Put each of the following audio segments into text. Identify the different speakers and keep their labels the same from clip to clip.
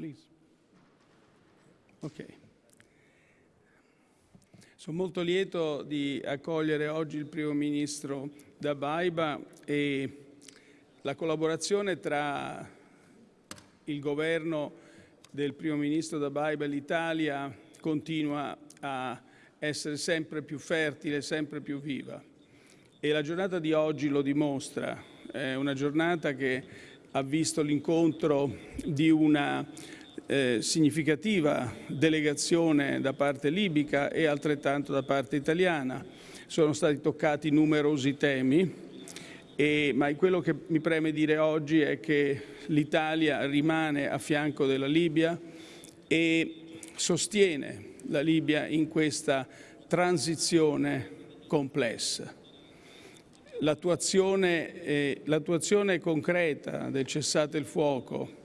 Speaker 1: please. Ok. Sono molto lieto di accogliere oggi il Primo Ministro da Baiba e la collaborazione tra il governo del Primo Ministro da Baiba e l'Italia continua a essere sempre più fertile, sempre più viva. E la giornata di oggi lo dimostra. È una giornata che ha visto l'incontro di una eh, significativa delegazione da parte libica e altrettanto da parte italiana. Sono stati toccati numerosi temi, e, ma quello che mi preme dire oggi è che l'Italia rimane a fianco della Libia e sostiene la Libia in questa transizione complessa. L'attuazione, eh, concreta del cessate il fuoco,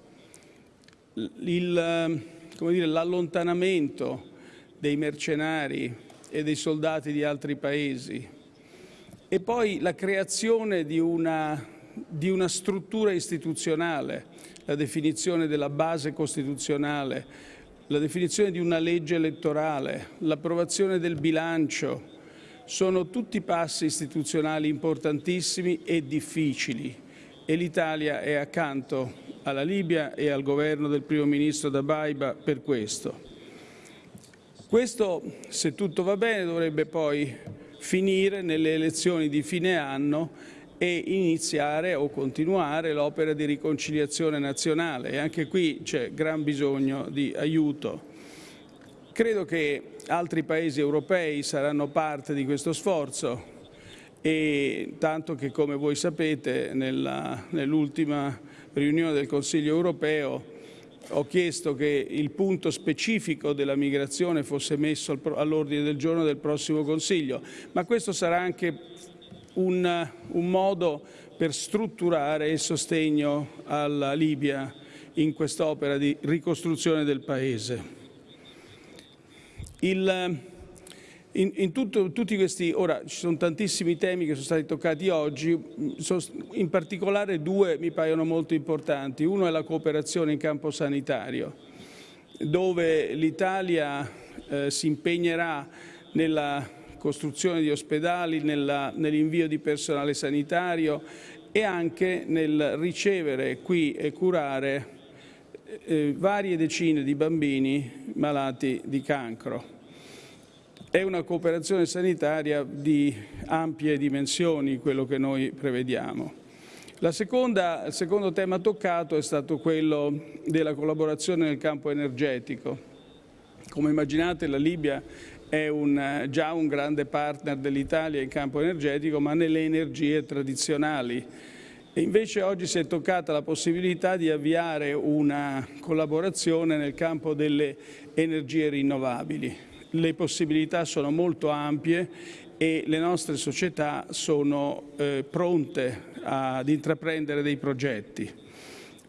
Speaker 1: l'allontanamento dei mercenari e dei soldati di altri paesi e poi la creazione di una, di una struttura istituzionale, la definizione della base costituzionale, la definizione di una legge elettorale, l'approvazione del bilancio, sono tutti passi istituzionali importantissimi e difficili e l'Italia è accanto alla Libia e al governo del primo ministro Dabaiba per questo. Questo, se tutto va bene, dovrebbe poi finire nelle elezioni di fine anno e iniziare o continuare l'opera di riconciliazione nazionale e anche qui c'è gran bisogno di aiuto. Credo che altri paesi europei saranno parte di questo sforzo e tanto che come voi sapete nell'ultima riunione del Consiglio europeo ho chiesto che il punto specifico della migrazione fosse messo all'ordine del giorno del prossimo Consiglio, ma questo sarà anche un, un modo per strutturare il sostegno alla Libia in quest'opera di ricostruzione del Paese. Il, in, in tutto, tutti questi, ora ci sono tantissimi temi che sono stati toccati oggi, in particolare due mi paiono molto importanti. Uno è la cooperazione in campo sanitario, dove l'Italia eh, si impegnerà nella costruzione di ospedali, nell'invio di personale sanitario e anche nel ricevere qui e curare eh, varie decine di bambini malati di cancro. È una cooperazione sanitaria di ampie dimensioni quello che noi prevediamo. Seconda, il secondo tema toccato è stato quello della collaborazione nel campo energetico. Come immaginate la Libia è un, già un grande partner dell'Italia in campo energetico, ma nelle energie tradizionali. E invece oggi si è toccata la possibilità di avviare una collaborazione nel campo delle energie rinnovabili le possibilità sono molto ampie e le nostre società sono eh, pronte ad intraprendere dei progetti.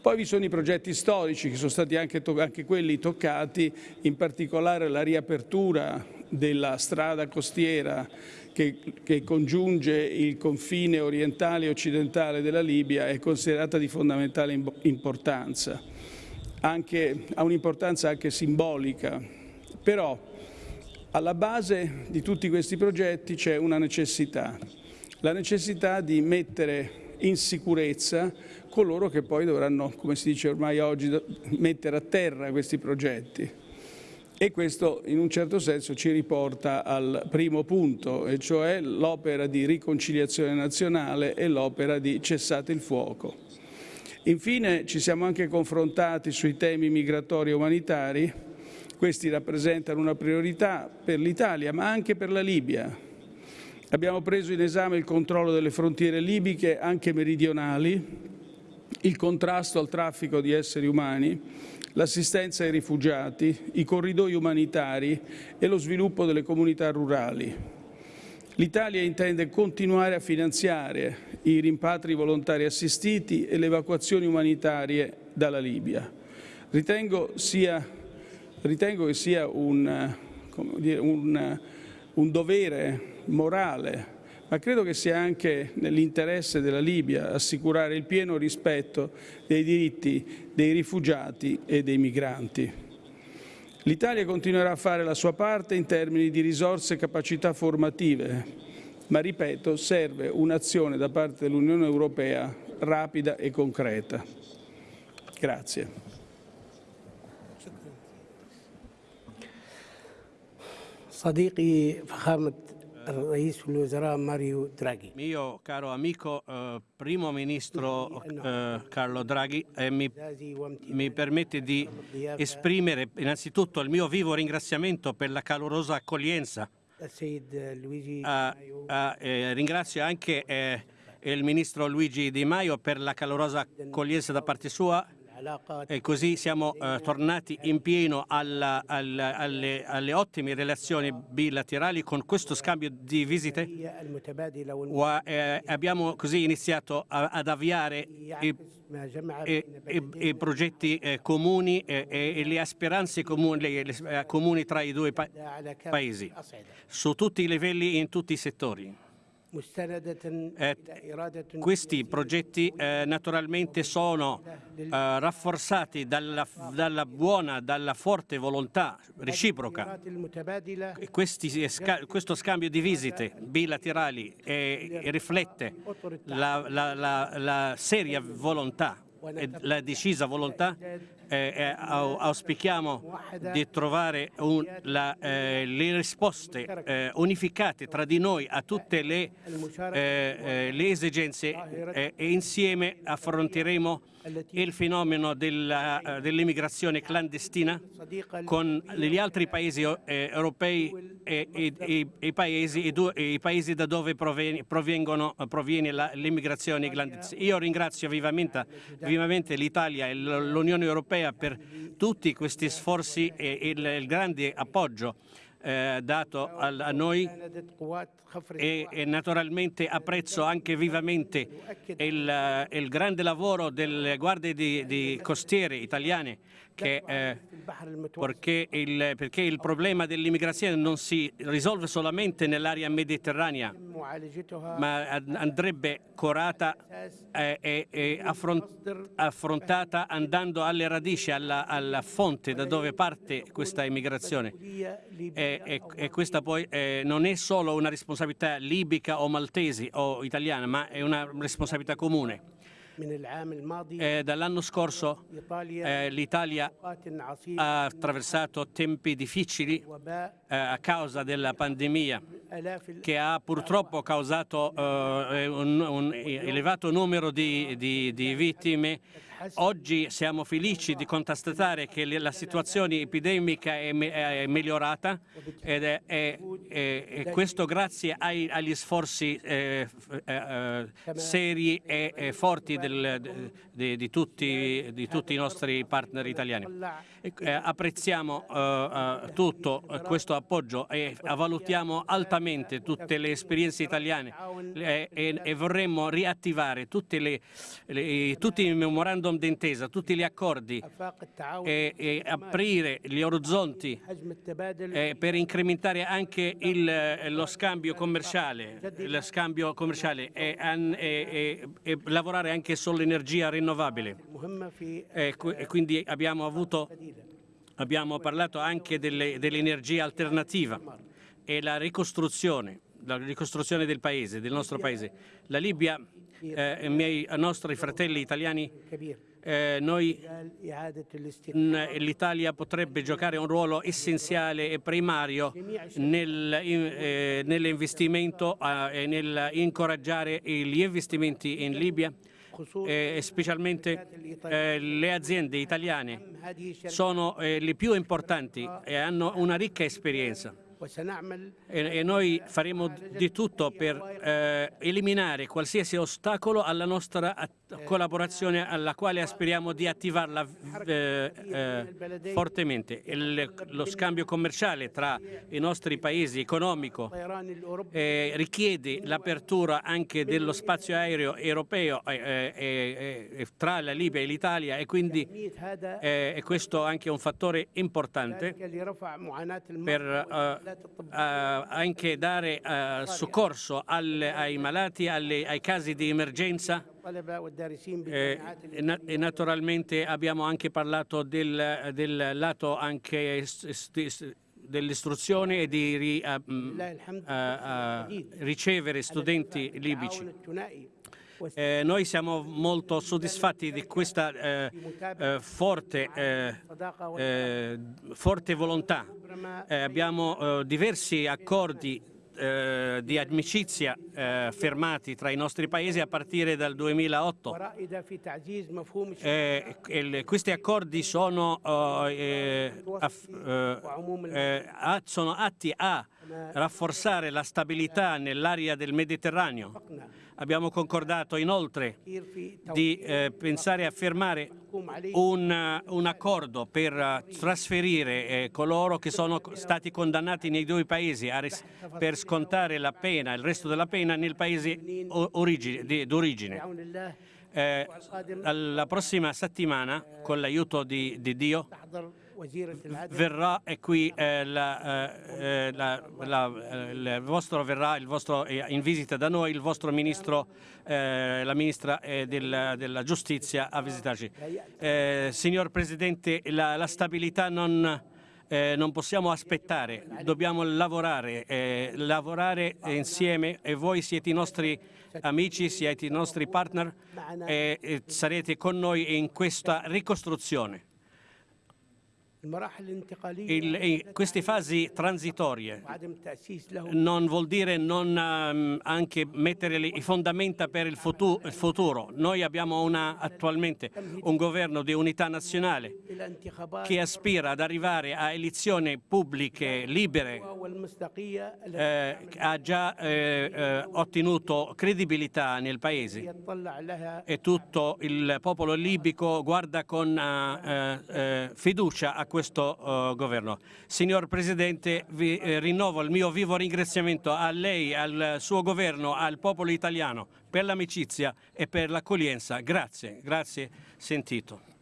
Speaker 1: Poi vi sono i progetti storici che sono stati anche, anche quelli toccati, in particolare la riapertura della strada costiera che, che, congiunge il confine orientale e occidentale della Libia è considerata di fondamentale importanza, anche, ha un'importanza anche simbolica. Però alla base di tutti questi progetti c'è una necessità, la necessità di mettere in sicurezza coloro che poi dovranno, come si dice ormai oggi, mettere a terra questi progetti. E questo in un certo senso ci riporta al primo punto, e cioè l'opera di riconciliazione nazionale e l'opera di cessate il fuoco. Infine ci siamo anche confrontati sui temi migratori e umanitari, questi rappresentano una priorità per l'Italia, ma anche per la Libia. Abbiamo preso in esame il controllo delle frontiere libiche, anche meridionali, il contrasto al traffico di esseri umani, l'assistenza ai rifugiati, i corridoi umanitari e lo sviluppo delle comunità rurali. L'Italia intende continuare a finanziare i rimpatri volontari assistiti e le evacuazioni umanitarie dalla Libia. Ritengo sia ritengo che sia un, dire, un, un dovere morale ma credo che sia anche nell'interesse della Libia assicurare il pieno rispetto dei diritti dei rifugiati e dei migranti. L'Italia continuerà a fare la sua parte in termini di risorse e capacità formative, ma ripeto, serve un'azione da parte dell'Unione Europea rapida e concreta. Grazie.
Speaker 2: صديقي فخامة الرئيس الوزراء ماريو دراغي
Speaker 3: Mio caro amico eh, primo ministro eh, Carlo Draghi, eh, mi, mi permette di esprimere innanzitutto il mio vivo ringraziamento per la calorosa accoglienza.
Speaker 2: السيد لويجي
Speaker 3: Ah, ah, eh, ringrazio anche eh, il ministro Luigi Di Maio per la calorosa accoglienza da parte sua
Speaker 2: العلاقات
Speaker 3: e così siamo eh, tornati in pieno alla, alla, alle, alle, ottime relazioni bilaterali con questo scambio di visite. Wa, eh, abbiamo così iniziato a, ad avviare i, i, i, i progetti eh, comuni eh, e le speranze comuni, eh, comuni, tra i due pa paesi, su tutti i livelli e in tutti i settori. Eh, questi progetti eh, naturalmente sono eh, rafforzati dalla, dalla, buona, dalla forte volontà reciproca. Questi, questo scambio di visite bilaterali riflette la, la, la, la seria volontà e la decisa volontà eh, eh auspichiamo di trovare un, la, eh, le risposte eh, unificate tra di noi a tutte le, eh, eh, le esigenze e insieme affronteremo il fenomeno dell'immigrazione dell
Speaker 2: clandestina
Speaker 3: con gli altri paesi europei e, e, e, i, paesi, e, i, paesi, da dove proviene l'immigrazione clandestina. Io ringrazio vivamente, vivamente l'Italia e l'Unione Europea europea per tutti questi sforzi e il, grande appoggio eh, dato a noi e, e naturalmente apprezzo anche vivamente il, eh, il grande lavoro delle guardie di, di costiere italiane che, eh, perché, il, perché, il, problema dell'immigrazione non si risolve solamente nell'area mediterranea, ma andrebbe curata eh, e, e affrontata andando alle radici, alla, alla, fonte da dove parte questa immigrazione. E, e, e questa poi eh, non è solo una responsabilità responsabilità libica o maltese o italiana, ma è una responsabilità comune. Eh, Dall'anno scorso eh, l'Italia ha attraversato tempi difficili eh, a causa della pandemia che ha purtroppo causato eh, un, un, elevato numero di, di, di vittime Oggi siamo felici di constatare che la situazione epidemica è, migliorata ed è, è- è- e questo grazie ai- agli sforzi eh, eh, eh, seri e, e forti del- di, di tutti, di tutti i nostri partner italiani. E, eh, apprezziamo eh, eh, tutto questo appoggio e valutiamo altamente tutte le esperienze italiane eh, e, e vorremmo riattivare le- le- tutti i memorandum memorandum d'intesa, tutti gli accordi e, e aprire gli orizzonti eh, per incrementare anche il, eh, lo scambio commerciale, lo scambio commerciale e, e, e, lavorare anche sull'energia rinnovabile. quindi abbiamo, avuto, abbiamo, parlato anche dell'energia alternativa e la ricostruzione, la ricostruzione del paese, del nostro paese. La Libia eh, eh, miei, eh, nostri fratelli italiani, eh,
Speaker 2: mm,
Speaker 3: eh, l'Italia potrebbe giocare un ruolo essenziale e primario nel, eh, nell'investimento e nell'incoraggiare gli investimenti in Libia e specialmente eh, le aziende italiane sono eh, le più importanti e hanno una ricca esperienza. E, noi faremo di tutto per eh, eliminare qualsiasi ostacolo alla nostra collaborazione alla quale aspiriamo di attivarla eh, eh, fortemente. Il, lo scambio commerciale tra i nostri paesi economico eh, richiede l'apertura anche dello spazio aereo europeo eh, eh, tra la Libia e l'Italia e quindi questo è anche un fattore importante per eh, anche dare eh, soccorso al, ai malati, alle, ai casi di emergenza. Eh, e, e, naturalmente abbiamo anche parlato del, del lato anche dell'istruzione e di ri,
Speaker 2: uh,
Speaker 3: uh, uh, ricevere studenti libici. Eh, noi siamo molto soddisfatti di questa eh, eh, forte, eh, eh, forte, volontà. Eh, abbiamo diversi accordi di amicizia fermati tra i nostri paesi a partire dal 2008. questi accordi sono, oh, sono atti a rafforzare la stabilità nell'area del Mediterraneo Abbiamo concordato inoltre di eh, pensare a fermare un, un accordo per eh, trasferire eh, coloro che sono stati condannati nei due paesi per scontare la pena, il resto della pena, nel paese d'origine. Eh, la prossima settimana, con l'aiuto di, di Dio, verrà e qui eh, la, eh, la- la- eh, il vostro verrà il vostro, eh, in visita da noi il vostro ministro, eh, la ministra eh, del- della giustizia a visitarci. Eh, signor Presidente, la, stabilità non, eh, non possiamo aspettare, dobbiamo lavorare, eh, lavorare insieme e voi siete i nostri amici, siete i nostri partner e, e sarete con noi in questa ricostruzione. Il, queste fasi transitorie non vuol dire non ehm, anche mettere le fondamenta per il futuro, il futuro. Noi abbiamo una, attualmente un governo di unità nazionale che aspira ad arrivare a elezioni pubbliche libere, eh, ha già eh, eh ottenuto credibilità nel paese e tutto il popolo libico guarda con eh, eh, fiducia a questo eh, governo. Signor Presidente, vi eh, rinnovo il mio vivo ringraziamento a lei, al suo governo, al popolo italiano per l'amicizia e per l'accoglienza. Grazie, grazie sentito.